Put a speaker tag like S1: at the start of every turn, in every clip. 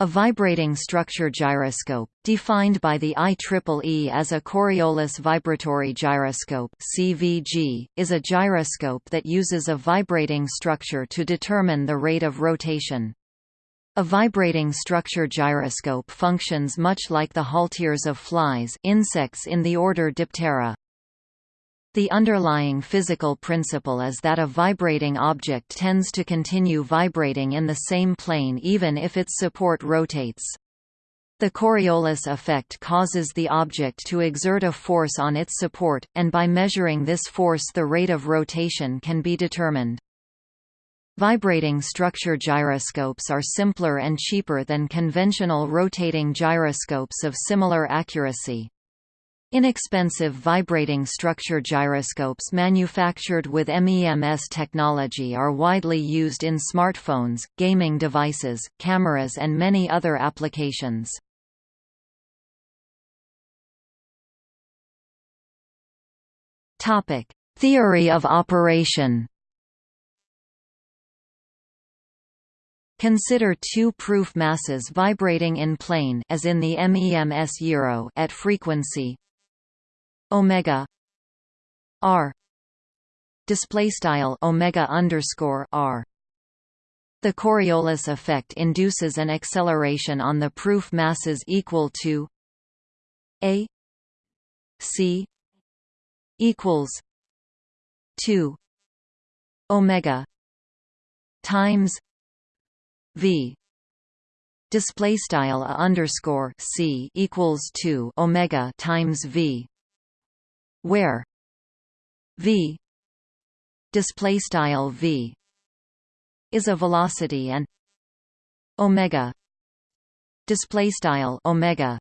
S1: A vibrating structure gyroscope, defined by the IEEE as a Coriolis vibratory gyroscope (CVG), is a gyroscope that uses a vibrating structure to determine the rate of rotation. A vibrating structure gyroscope functions much like the halteres of flies insects in the order Diptera. The underlying physical principle is that a vibrating object tends to continue vibrating in the same plane even if its support rotates. The Coriolis effect causes the object to exert a force on its support, and by measuring this force the rate of rotation can be determined. Vibrating structure gyroscopes are simpler and cheaper than conventional rotating gyroscopes of similar accuracy. Inexpensive vibrating structure gyroscopes manufactured with MEMS technology are widely used in smartphones, gaming devices, cameras and many other applications. Theory of operation Consider two proof masses vibrating in plane as in the MEMS gyro at frequency omega r. Display style omega underscore r. The Coriolis effect induces an acceleration on the proof masses equal to a c equals 2 omega times v. Display style a underscore c equals 2 omega times v where? V. Display style v. Is a velocity and omega. Display style omega.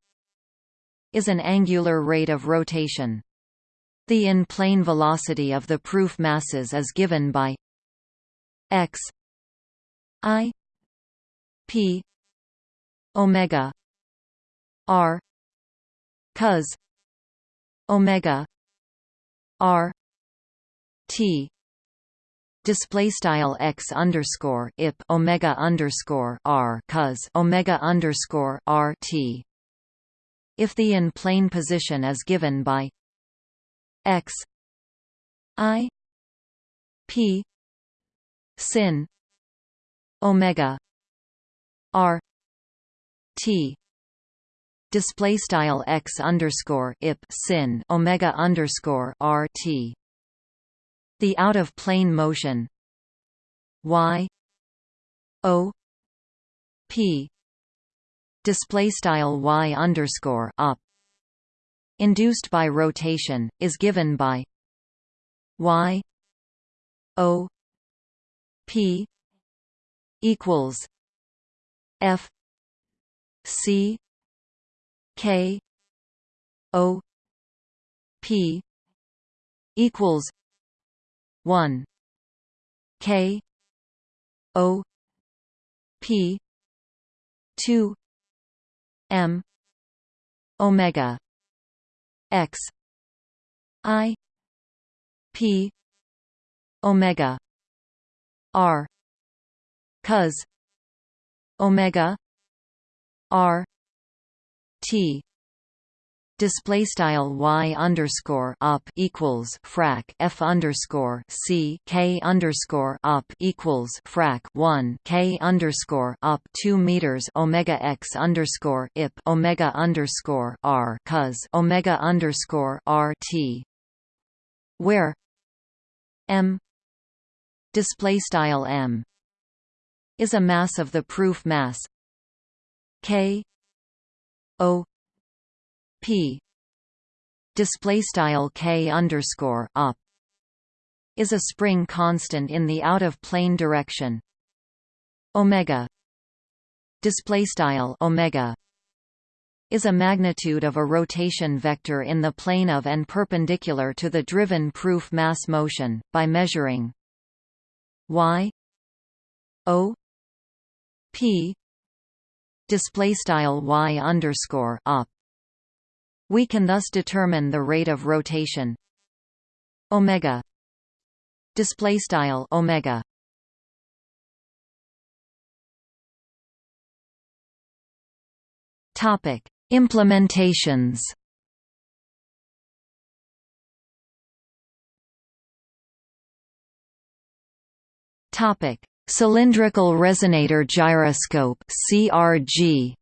S1: Is an angular rate of rotation. The in-plane velocity of the proof masses is given by x i p omega r cos omega R T display style x underscore ip omega underscore r cos omega underscore r t. If the in plane position is given by x i p sin omega r t display style x underscore ip sin omega underscore r t. The out of plane motion. Y. O. P. Display style y underscore up induced by rotation is given by y. O. P. equals f. C K O P equals one. K O P two M Omega. X I P Omega. R cos Omega R T. Display style y underscore up equals frac f underscore c k underscore up equals frac 1 k underscore up 2 meters omega x underscore ip omega underscore r cos omega underscore r t. Where m display style m is a mass of the proof mass k O P display style K underscore up is a spring constant in the out of plane direction. Omega display style omega is a magnitude of a rotation vector in the plane of and perpendicular to the driven proof mass motion by measuring y o p display style y underscore up. We can thus determine the rate of rotation. Omega. Display style omega. Topic: Implementations. Topic: Cylindrical resonator gyroscope (CRG).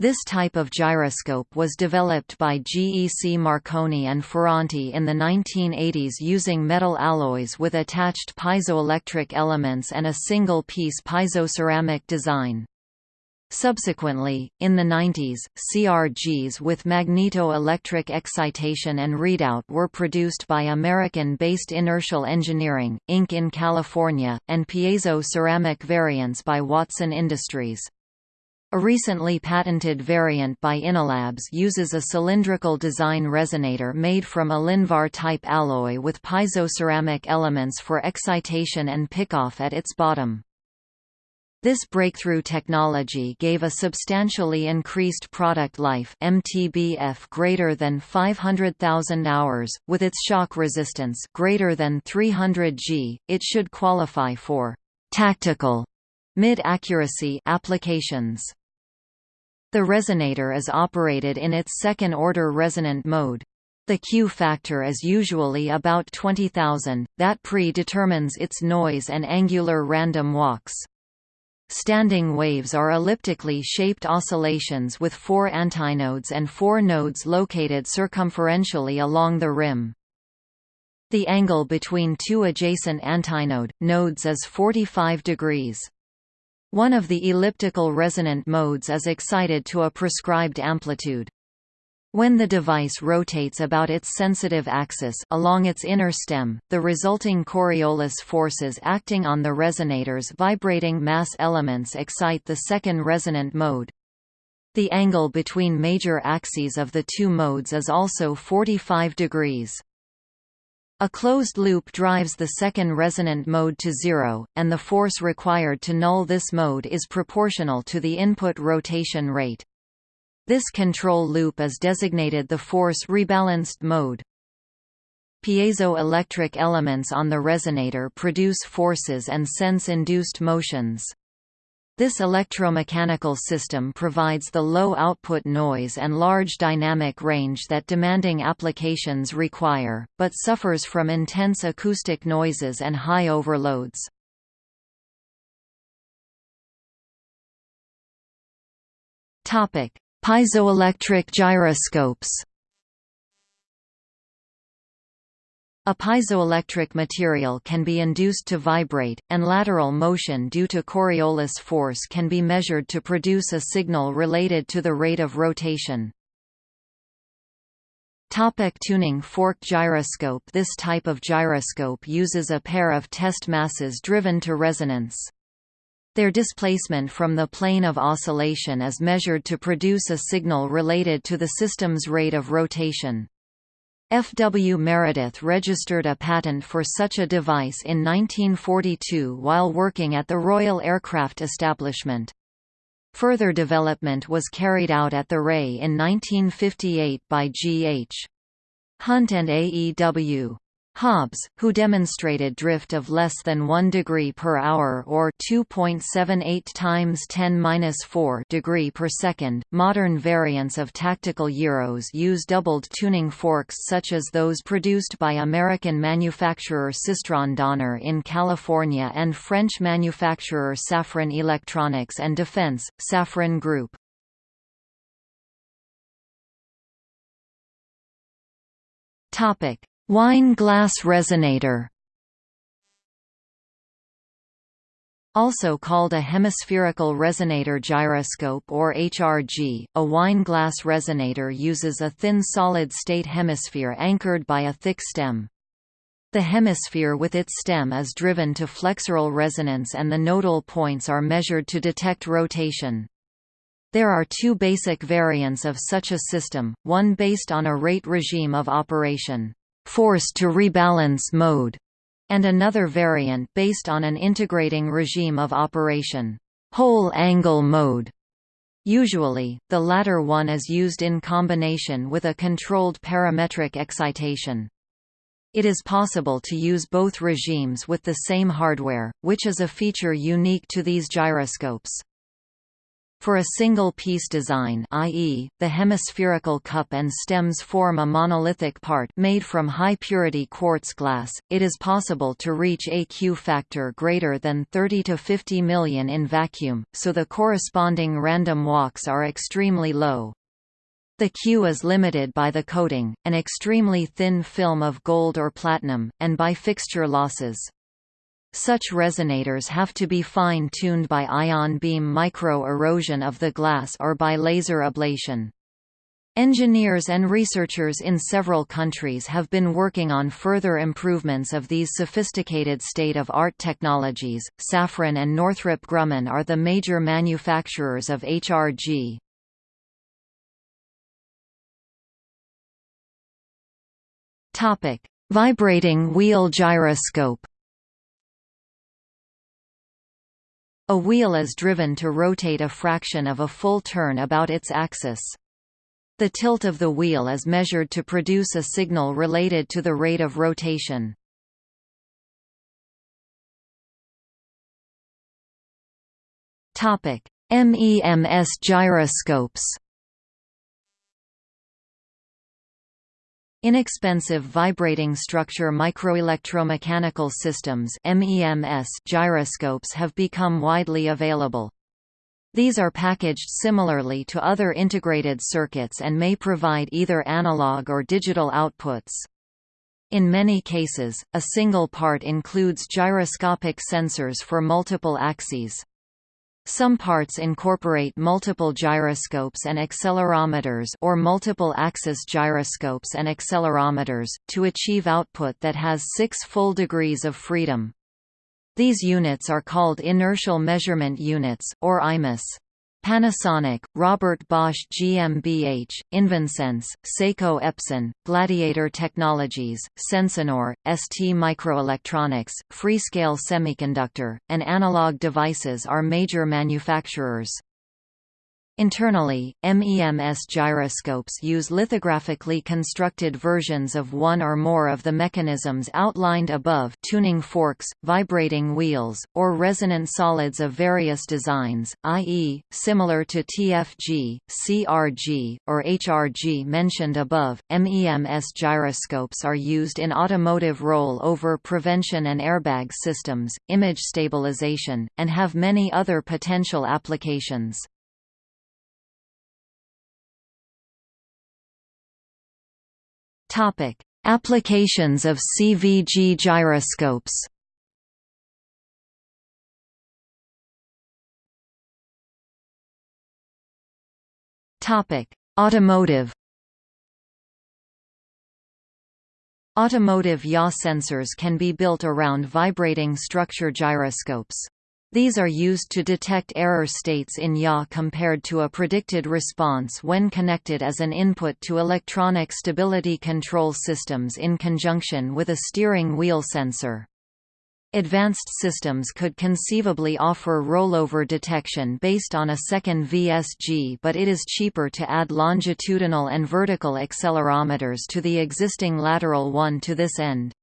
S1: This type of gyroscope was developed by GEC Marconi and Ferranti in the 1980s using metal alloys with attached piezoelectric elements and a single-piece piezoceramic design. Subsequently, in the 90s, CRGs with magneto-electric excitation and readout were produced by American-based Inertial Engineering, Inc. in California, and piezo-ceramic variants by Watson Industries. A recently patented variant by Innalabs uses a cylindrical design resonator made from an Elinvar-type alloy with piezoceramic elements for excitation and pickoff at its bottom. This breakthrough technology gave a substantially increased product life MTBF greater than 500,000 hours, with its shock resistance greater than 300 G. It should qualify for tactical mid-accuracy applications. The resonator is operated in its second-order resonant mode. The Q factor is usually about 20,000, that pre-determines its noise and angular random walks. Standing waves are elliptically shaped oscillations with four antinodes and four nodes located circumferentially along the rim. The angle between two adjacent antinode, nodes is 45 degrees. One of the elliptical resonant modes is excited to a prescribed amplitude. When the device rotates about its sensitive axis along its inner stem, the resulting Coriolis forces acting on the resonator's vibrating mass elements excite the second resonant mode. The angle between major axes of the two modes is also 45 degrees. A closed loop drives the second resonant mode to zero, and the force required to null this mode is proportional to the input rotation rate. This control loop is designated the force rebalanced mode. Piezoelectric elements on the resonator produce forces and sense-induced motions. This electromechanical system provides the low output noise and large dynamic range that demanding applications require, but suffers from intense acoustic noises and high overloads. Piezoelectric gyroscopes A piezoelectric material can be induced to vibrate, and lateral motion due to Coriolis force can be measured to produce a signal related to the rate of rotation. Topic tuning Fork gyroscope This type of gyroscope uses a pair of test masses driven to resonance. Their displacement from the plane of oscillation is measured to produce a signal related to the system's rate of rotation. F. W. Meredith registered a patent for such a device in 1942 while working at the Royal Aircraft Establishment. Further development was carried out at the RAE in 1958 by G. H. Hunt and A. E. W. Hobbs, who demonstrated drift of less than 1 degree per hour or 2.78 times 10^-4 degree per second. Modern variants of tactical gyros use doubled tuning forks such as those produced by American manufacturer Systron Donner in California and French manufacturer Safran Electronics and Defense, Safran Group. Topic: Wine glass resonator Also called a hemispherical resonator gyroscope or HRG, a wine glass resonator uses a thin solid-state hemisphere anchored by a thick stem. The hemisphere with its stem is driven to flexural resonance and the nodal points are measured to detect rotation. There are two basic variants of such a system, one based on a rate regime of operation force to rebalance mode, and another variant based on an integrating regime of operation, whole angle mode. Usually, the latter one is used in combination with a controlled parametric excitation. It is possible to use both regimes with the same hardware, which is a feature unique to these gyroscopes. For a single-piece design i.e., the hemispherical cup and stems form a monolithic part made from high-purity quartz glass, it is possible to reach a Q factor greater than 30 to 50 million in vacuum, so the corresponding random walks are extremely low. The Q is limited by the coating, an extremely thin film of gold or platinum, and by fixture losses. Such resonators have to be fine-tuned by ion beam micro-erosion of the glass or by laser ablation. Engineers and researchers in several countries have been working on further improvements of these sophisticated state-of-art technologies. Safran and Northrop Grumman are the major manufacturers of HRG. Topic: Vibrating wheel gyroscope. A wheel is driven to rotate a fraction of a full turn about its axis. The tilt of the wheel is measured to produce a signal related to the rate of rotation. MEMS gyroscopes Inexpensive vibrating structure microelectromechanical systems MEMS gyroscopes have become widely available. These are packaged similarly to other integrated circuits and may provide either analog or digital outputs. In many cases, a single part includes gyroscopic sensors for multiple axes. Some parts incorporate multiple gyroscopes and accelerometers or multiple axis gyroscopes and accelerometers, to achieve output that has six full degrees of freedom. These units are called inertial measurement units, or IMUS. Panasonic, Robert Bosch GmbH, Invensense, Seiko Epson, Gladiator Technologies, Sensonor, ST Microelectronics, Freescale Semiconductor, and Analog Devices are major manufacturers. Internally, MEMS gyroscopes use lithographically constructed versions of one or more of the mechanisms outlined above tuning forks, vibrating wheels, or resonant solids of various designs, i.e., similar to TFG, CRG, or HRG mentioned above. MEMS gyroscopes are used in automotive roll-over prevention and airbag systems, image stabilization, and have many other potential applications. Topic: Applications of CVG gyroscopes. Topic: Automotive. Automotive yaw sensors can be built around vibrating structure gyroscopes. These are used to detect error states in yaw compared to a predicted response when connected as an input to electronic stability control systems in conjunction with a steering wheel sensor. Advanced systems could conceivably offer rollover detection based on a second VSG but it is cheaper to add longitudinal and vertical accelerometers to the existing lateral one to this end.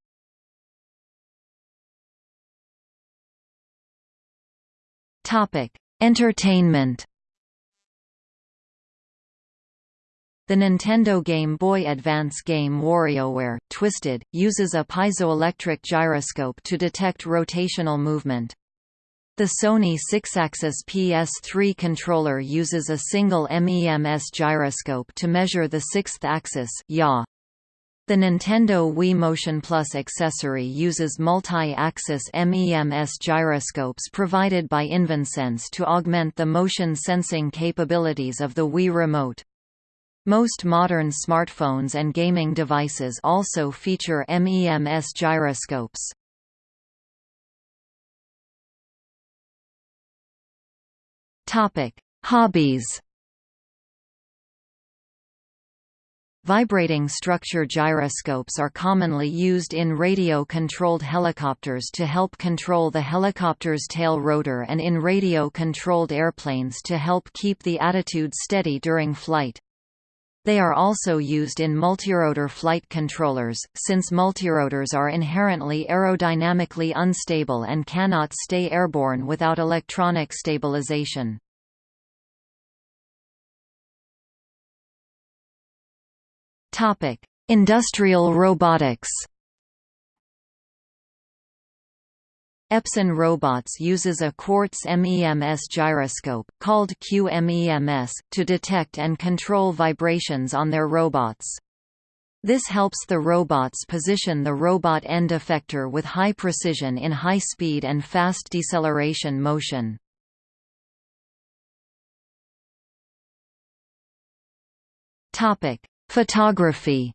S1: Topic: Entertainment. The Nintendo Game Boy Advance game WarioWare Twisted uses a piezoelectric gyroscope to detect rotational movement. The Sony 6-axis PS3 controller uses a single MEMS gyroscope to measure the sixth axis yaw. The Nintendo Wii Motion Plus accessory uses multi-axis MEMS gyroscopes provided by Invensense to augment the motion sensing capabilities of the Wii Remote. Most modern smartphones and gaming devices also feature MEMS gyroscopes. Hobbies Vibrating structure gyroscopes are commonly used in radio-controlled helicopters to help control the helicopter's tail rotor and in radio-controlled airplanes to help keep the attitude steady during flight. They are also used in multirotor flight controllers, since multirotors are inherently aerodynamically unstable and cannot stay airborne without electronic stabilization. Topic: Industrial robotics. Epson Robots uses a quartz MEMS gyroscope, called QMEMS, to detect and control vibrations on their robots. This helps the robots position the robot end effector with high precision in high speed and fast deceleration motion. Photography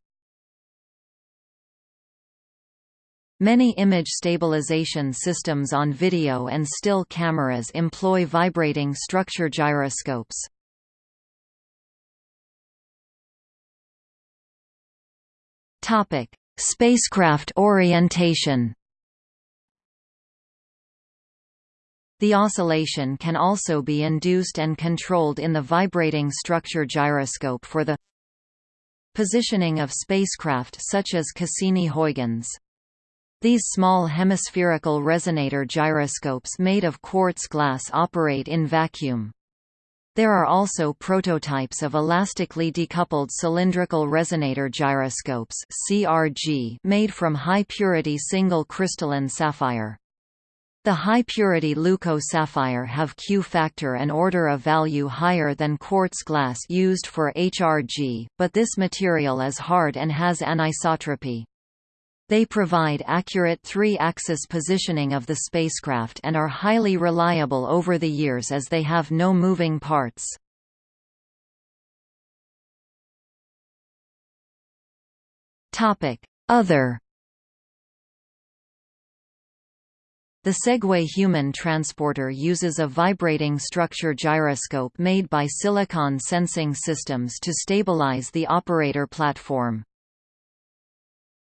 S1: Many image stabilization systems on video and still cameras employ vibrating structure gyroscopes. Topic: Spacecraft orientation. The oscillation can also be induced and controlled in the vibrating structure gyroscope for the positioning of spacecraft such as Cassini-Huygens. These small hemispherical resonator gyroscopes made of quartz glass operate in vacuum. There are also prototypes of elastically decoupled cylindrical resonator gyroscopes made from high-purity single crystalline sapphire. The high-purity Leuco sapphire have Q factor and order of value higher than quartz glass used for HRG, but this material is hard and has anisotropy. They provide accurate three-axis positioning of the spacecraft and are highly reliable over the years as they have no moving parts. Other The Segway human transporter uses a vibrating structure gyroscope made by Silicon Sensing Systems to stabilize the operator platform.